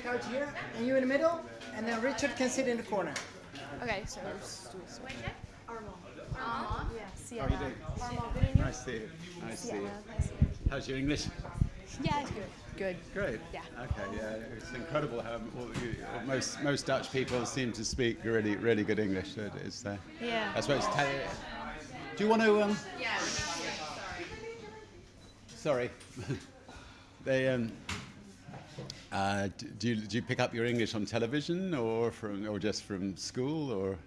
the couch here, and you in the middle, and then Richard can sit in the corner. Okay, so let's do this way. How are you doing? Nice to see you. Nice to see you. How's your English? Yeah, it's good. Good. Great. Yeah. Okay. Yeah, it's incredible how all you, most most Dutch people seem to speak really really good English. So It's, uh, Yeah. I suppose. Tell, do you want to? Um, sorry. they. Um, uh, d- do you do you pick up your English on television or from or just from school or?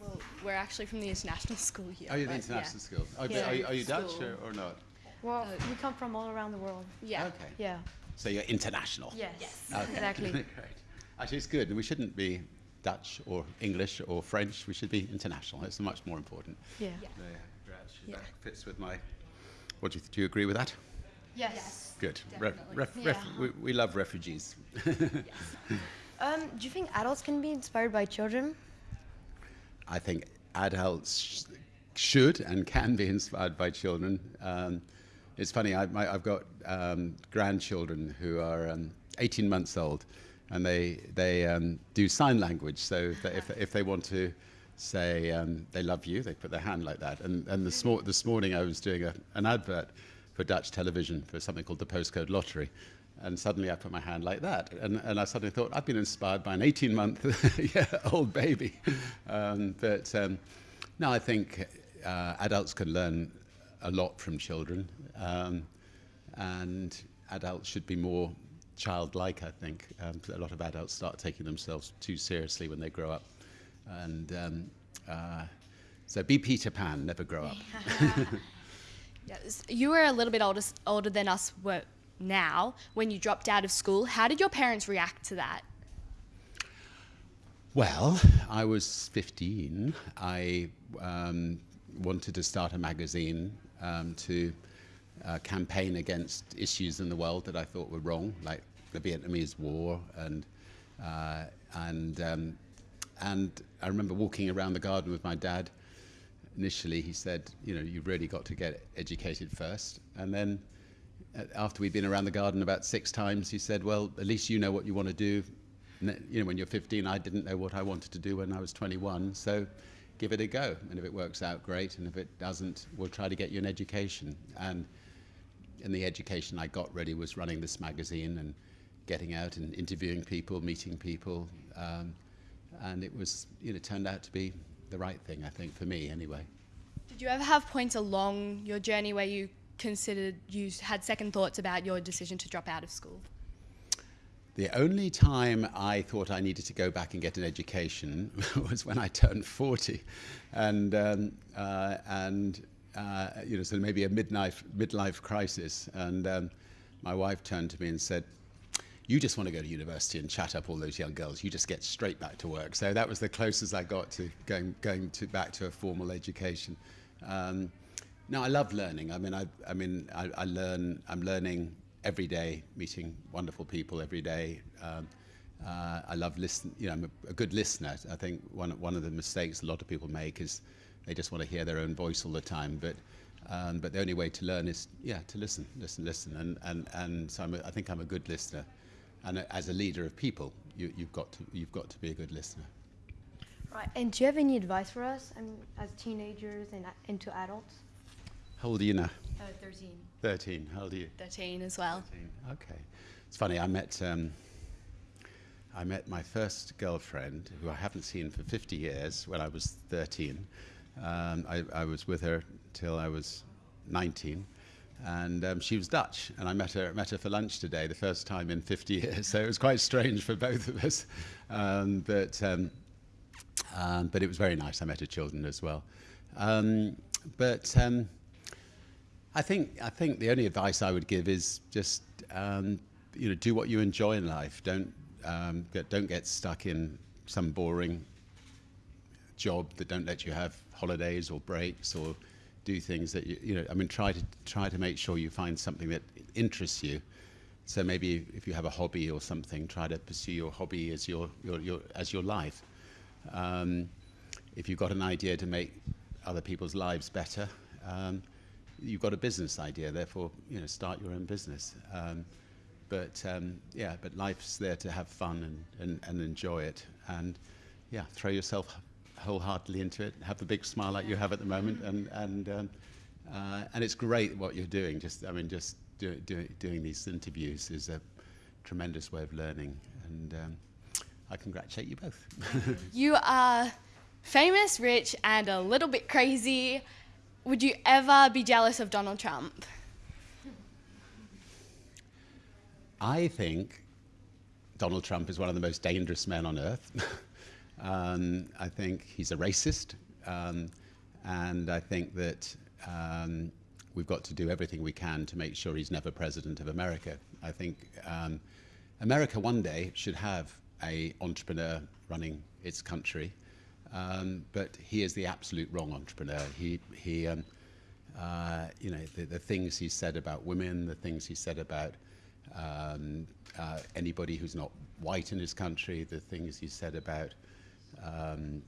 Well, we're actually from the international school here. Are you the but international school? Are, Yeah. are, you, are you Dutch or, or not? Well, we come from all around the world. Yeah. Okay. Yeah. So you're international. Yes. Okay. Exactly. Great. Actually, it's good. We shouldn't be Dutch or English or French. We should be international. It's much more important. Yeah. Yeah. Yeah, Yeah. That fits with my. What do you, do you agree with that? Yes. Good. Ref, ref, Yeah. ref, we, we love refugees. Um, do you think adults can be inspired by children? I think adults sh- should and can be inspired by children. Um, it's funny, I, my, I've got um, grandchildren who are um, 18 months old and they, they um, do sign language. So if they, if, if they want to say um, they love you, they put their hand like that. And, and this, mor- this morning I was doing a, an advert for Dutch television for something called the Postcode Lottery. And suddenly I put my hand like that. And, and I suddenly thought, I've been inspired by an 18 month yeah, old baby. Um, but um, I think uh, adults can learn a lot from children. Um, and adults should be more childlike, I think. Um, a lot of adults start taking themselves too seriously when they grow up. And um, uh, so be Peter Pan, never grow up. Yeah, s- You were a little bit older, older than us were now when you dropped out of school. How did your parents react to that? Well, I was 15. I um, wanted to start a magazine um, to uh, campaign against issues in the world that I thought were wrong, like the Vietnamese War, and uh, and um, and I remember walking around the garden with my dad. Initially, he said, "You know, you've really got to get educated first. and then uh, after we'd been around the garden about six times, he said, "Well, at least you know what you want to do. You know, when you're 15, I didn't know what I wanted to do when I was 21. So, give it a go. And if it works out, great. And if it doesn't, we'll try to get you an education." And and the education I got really was running this magazine and getting out and interviewing people, meeting people, um, and it was, you know, turned out to be the right thing, I think, for me anyway. Did you ever have points along your journey where you considered you had second thoughts about your decision to drop out of school? The only time I thought I needed to go back and get an education was when I turned 40. And, um, uh, and uh, you know, so maybe a midlife, midlife crisis. And um, my wife turned to me and said, you just want to go to university and chat up all those young girls. You just get straight back to work. So that was the closest I got to going, going to back to a formal education. Um, no, I love learning. I mean, I, I mean, I, I learn. I'm learning every day, meeting wonderful people every day. Um, uh, I love listen. You know, I'm a, a good listener. I think one one of the mistakes a lot of people make is they just want to hear their own voice all the time. But um, but the only way to learn is yeah to listen, listen, listen. And and and so I'm a, I think I'm a good listener. And as a leader of people, you, you've got to you've got to be a good listener. Right. And do you have any advice for us I mean, as teenagers and a- into adults? How old are you now? Uh, 13. Thirteen. How old are you? 13 as well. Okay. It's funny, I met, um, I met my first girlfriend, who I haven't seen for 50 years, when I was 13. Um, I, I was with her till I was 19. And um, she was Dutch, and I met her, met her for lunch today, the first time in 50 years. So it was quite strange for both of us. Um, but, um, um, but it was very nice. I met her children as well. Um, but um, I think I think the only advice I would give is just you know do what you enjoy in life. Don't get, don't get stuck in some boring job that don't let you have holidays or breaks or do things that you, you know. I mean, try to try to make sure you find something that interests you. So maybe if you have a hobby or something, try to pursue your hobby as your your, your as your life. Um, if you've got an idea to make other people's lives better, um, you've got a business idea. Therefore, you know, start your own business. Um, but um, yeah, but life's there to have fun and, and, and enjoy it, and yeah, throw yourself wholeheartedly into it. Have the big smile like you have at the moment, and and um, uh, and it's great what you're doing. Just I mean, just do, do, doing these interviews is a tremendous way of learning, and um, I congratulate you both. You are famous, rich, and a little bit crazy. Would you ever be jealous of Donald Trump? I think Donald Trump is one of the most dangerous men on earth. um, I think he's a racist. Um, and I think that um, we've got to do everything we can to make sure he's never president of America. I think um, America one day should have a entrepreneur running its country. Um, but he is the absolute wrong entrepreneur. He, he um, uh, you know, the, the things he said about women, the things he said about um, uh, anybody who's not white in his country, the things he said about, um,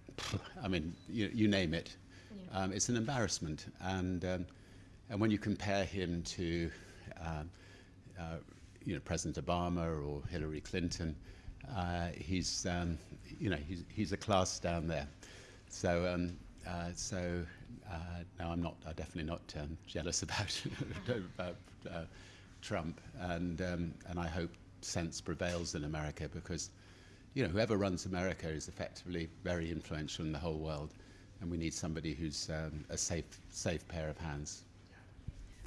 I mean, you, you name it. Um, it's an embarrassment. And, um, and when you compare him to, um, uh, you know, President Obama or Hillary Clinton, uh, he's, um, you know, he's, he's a class down there. So, um, uh, so uh, no, I'm not. I'm definitely not um, jealous about about uh, Trump, and um, and I hope sense prevails in America because, you know, whoever runs America is effectively very influential in the whole world, and we need somebody who's um, a safe safe pair of hands.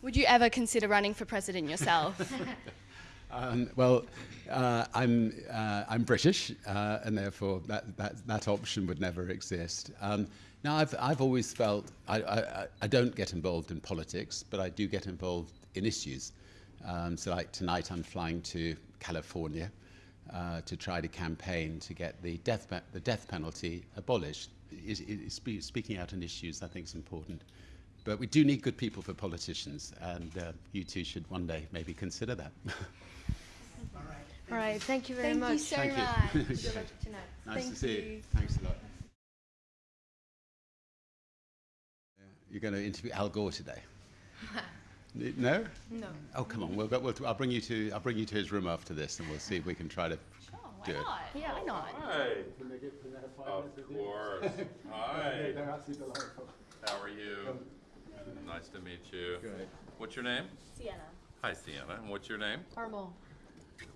Would you ever consider running for president yourself? Um, well, uh, I'm, uh, I'm British, uh, and therefore that, that, that option would never exist. Um, now, I've, I've always felt I, I, I don't get involved in politics, but I do get involved in issues. Um, so, like tonight, I'm flying to California uh, to try to campaign to get the death, pe- the death penalty abolished. Is, is spe- speaking out on issues, I think, is important. But we do need good people for politicians, and uh, you two should one day maybe consider that. All right, thank you very Thank much. you so Thank you. much. Good luck tonight. Nice Thank to see you. you. Thanks a lot. You're going to interview Al Gore today? N- no? No. Oh, come on. We'll, go- we'll, I'll bring you to I'll bring you to his room after this, and we'll see if we can try to do it. Yeah, why not? Hi. Of course. Hi. How are you? Nice to meet you. Great. What's your name? Sienna. Hi, Sienna. And what's your name? Armo.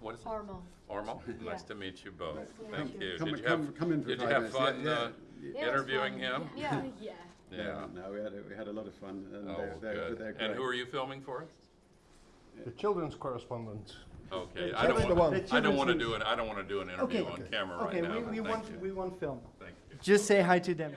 What is it? Armo. Ormo? Nice to meet you both. Thank you. Come- Did you come- have, come in for did you have fun Yeah, uh, Yeah, it interviewing fun. him? Yeah. Yeah. Yeah. No, we had a, we had a lot of fun, and Oh, they're, they're, good. they're And who are you filming for? The children's correspondent. Okay. I don't children's- want, the I don't want to do an, I don't want to do an Okay. interview on camera right Okay, now. we, we thank want, you. we want film. Thank you. Just say hi to them.